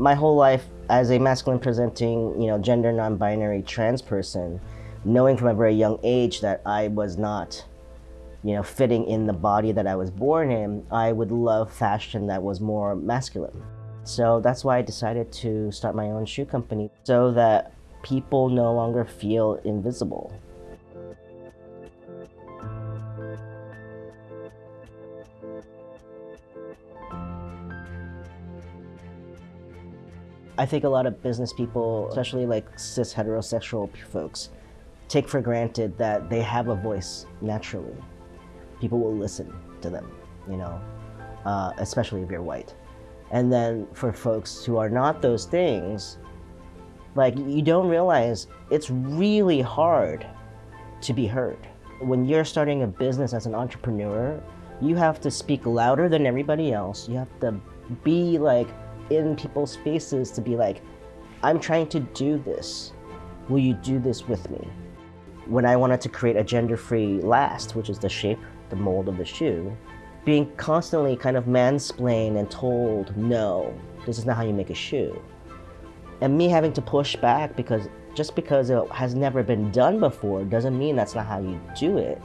My whole life as a masculine presenting, you know, gender non-binary trans person, knowing from a very young age that I was not, you know, fitting in the body that I was born in, I would love fashion that was more masculine. So that's why I decided to start my own shoe company so that people no longer feel invisible. I think a lot of business people, especially like cis heterosexual folks, take for granted that they have a voice naturally. People will listen to them, you know, uh, especially if you're white. And then for folks who are not those things, like you don't realize it's really hard to be heard. When you're starting a business as an entrepreneur, you have to speak louder than everybody else. You have to be like in people's faces to be like, I'm trying to do this. Will you do this with me? When I wanted to create a gender-free last, which is the shape, the mold of the shoe, being constantly kind of mansplained and told, no, this is not how you make a shoe. And me having to push back because just because it has never been done before doesn't mean that's not how you do it.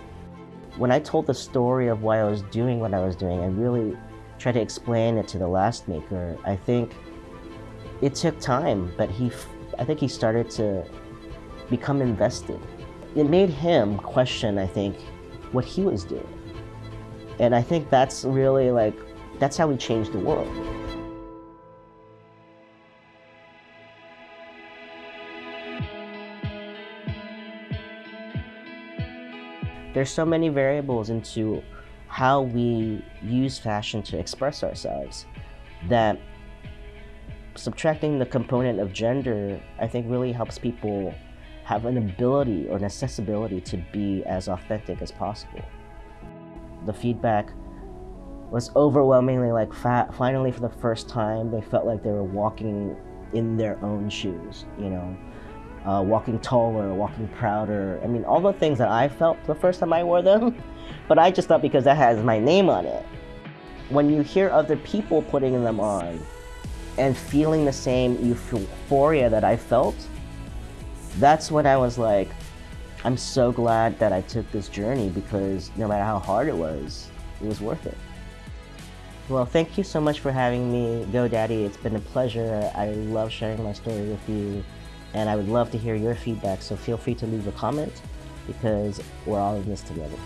When I told the story of why I was doing what I was doing, I really try to explain it to the last maker, I think it took time, but he, I think he started to become invested. It made him question, I think, what he was doing. And I think that's really like, that's how we changed the world. There's so many variables into how we use fashion to express ourselves that subtracting the component of gender, I think really helps people have an ability or an accessibility to be as authentic as possible. The feedback was overwhelmingly like finally for the first time they felt like they were walking in their own shoes, you know uh, walking taller, walking prouder. I mean, all the things that I felt the first time I wore them, but I just thought because that has my name on it. When you hear other people putting them on and feeling the same euphoria that I felt, that's when I was like, I'm so glad that I took this journey because no matter how hard it was, it was worth it. Well, thank you so much for having me, GoDaddy. It's been a pleasure. I love sharing my story with you and I would love to hear your feedback, so feel free to leave a comment because we're all in this together.